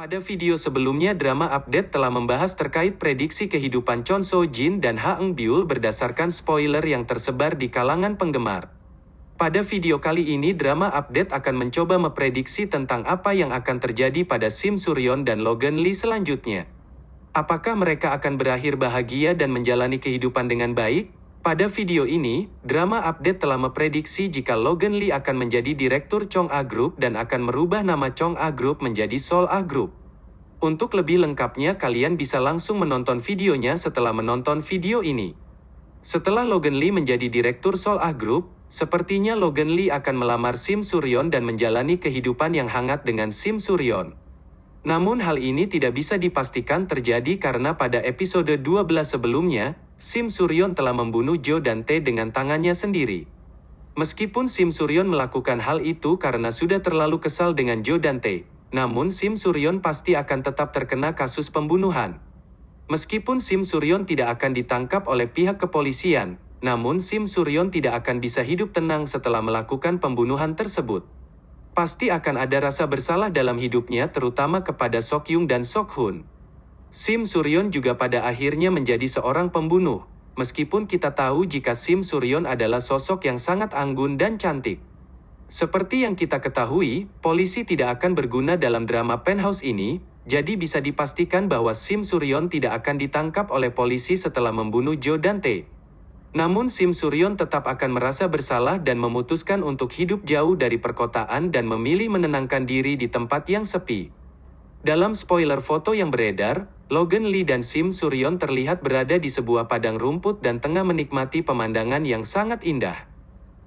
Pada video sebelumnya drama update telah membahas terkait prediksi kehidupan Chon So Jin dan Ha Eng Byul berdasarkan spoiler yang tersebar di kalangan penggemar. Pada video kali ini drama update akan mencoba memprediksi tentang apa yang akan terjadi pada Sim Suryon dan Logan Lee selanjutnya. Apakah mereka akan berakhir bahagia dan menjalani kehidupan dengan baik? Pada video ini, drama update telah memprediksi jika Logan Lee akan menjadi direktur Chong A Group dan akan merubah nama Chong A Group menjadi Seoul A Group. Untuk lebih lengkapnya kalian bisa langsung menonton videonya setelah menonton video ini. Setelah Logan Lee menjadi direktur Seoul A Group, sepertinya Logan Lee akan melamar Sim Suryon dan menjalani kehidupan yang hangat dengan Sim Suryon. Namun hal ini tidak bisa dipastikan terjadi karena pada episode 12 sebelumnya, Sim Suryon telah membunuh Jo dan Tae dengan tangannya sendiri. Meskipun Sim Suryon melakukan hal itu karena sudah terlalu kesal dengan Jo dan Tae, namun Sim Suryon pasti akan tetap terkena kasus pembunuhan. Meskipun Sim Suryon tidak akan ditangkap oleh pihak kepolisian, namun Sim Suryon tidak akan bisa hidup tenang setelah melakukan pembunuhan tersebut. Pasti akan ada rasa bersalah dalam hidupnya terutama kepada Sok Yung dan Sok Hun. Sim Suryon juga pada akhirnya menjadi seorang pembunuh, meskipun kita tahu jika Sim Suryon adalah sosok yang sangat anggun dan cantik. Seperti yang kita ketahui, polisi tidak akan berguna dalam drama penthouse ini, jadi bisa dipastikan bahwa Sim Suryon tidak akan ditangkap oleh polisi setelah membunuh Jo Dante. Namun Sim Suryon tetap akan merasa bersalah dan memutuskan untuk hidup jauh dari perkotaan dan memilih menenangkan diri di tempat yang sepi. Dalam spoiler foto yang beredar, Logan Lee dan Sim Suryon terlihat berada di sebuah padang rumput dan tengah menikmati pemandangan yang sangat indah.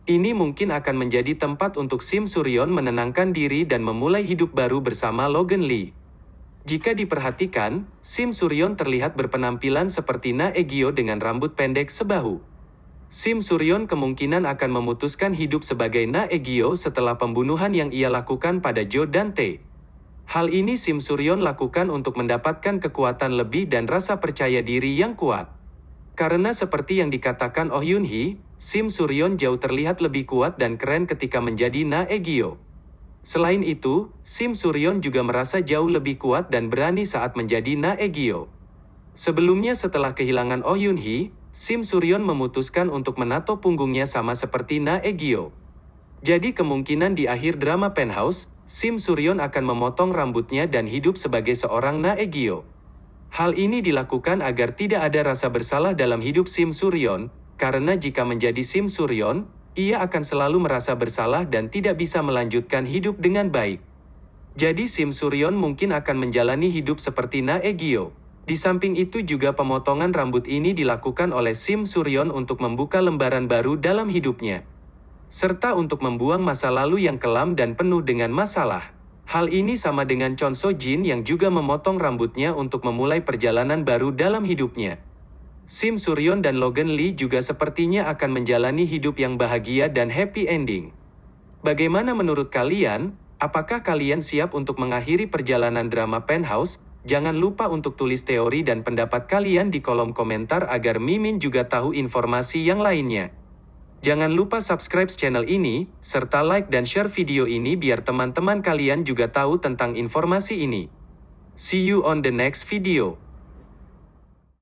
Ini mungkin akan menjadi tempat untuk Sim Suryon menenangkan diri dan memulai hidup baru bersama Logan Lee. Jika diperhatikan, Sim Suryon terlihat berpenampilan seperti Na Egyo dengan rambut pendek sebahu. Sim Suryon kemungkinan akan memutuskan hidup sebagai Na Egyo setelah pembunuhan yang ia lakukan pada Jo Dante. Hal ini Sim Suryon lakukan untuk mendapatkan kekuatan lebih dan rasa percaya diri yang kuat. Karena seperti yang dikatakan Oh Yun Hee, Sim Suryon jauh terlihat lebih kuat dan keren ketika menjadi Na Egyo. Selain itu, Sim Suryon juga merasa jauh lebih kuat dan berani saat menjadi Na Egyo. Sebelumnya setelah kehilangan Oh Yun Hee, Sim Suryon memutuskan untuk menato punggungnya sama seperti Na Egyo. Jadi kemungkinan di akhir drama Penthouse, Sim Suryon akan memotong rambutnya dan hidup sebagai seorang Naegyo. Hal ini dilakukan agar tidak ada rasa bersalah dalam hidup Sim Suryon, karena jika menjadi Sim Suryon, ia akan selalu merasa bersalah dan tidak bisa melanjutkan hidup dengan baik. Jadi Sim Suryon mungkin akan menjalani hidup seperti Naegyo. Di samping itu juga pemotongan rambut ini dilakukan oleh Sim Suryon untuk membuka lembaran baru dalam hidupnya serta untuk membuang masa lalu yang kelam dan penuh dengan masalah. Hal ini sama dengan Chon So Jin yang juga memotong rambutnya untuk memulai perjalanan baru dalam hidupnya. Sim Suryon dan Logan Lee juga sepertinya akan menjalani hidup yang bahagia dan happy ending. Bagaimana menurut kalian? Apakah kalian siap untuk mengakhiri perjalanan drama Penthouse? Jangan lupa untuk tulis teori dan pendapat kalian di kolom komentar agar Mimin juga tahu informasi yang lainnya. Jangan lupa subscribe channel ini, serta like dan share video ini biar teman-teman kalian juga tahu tentang informasi ini. See you on the next video.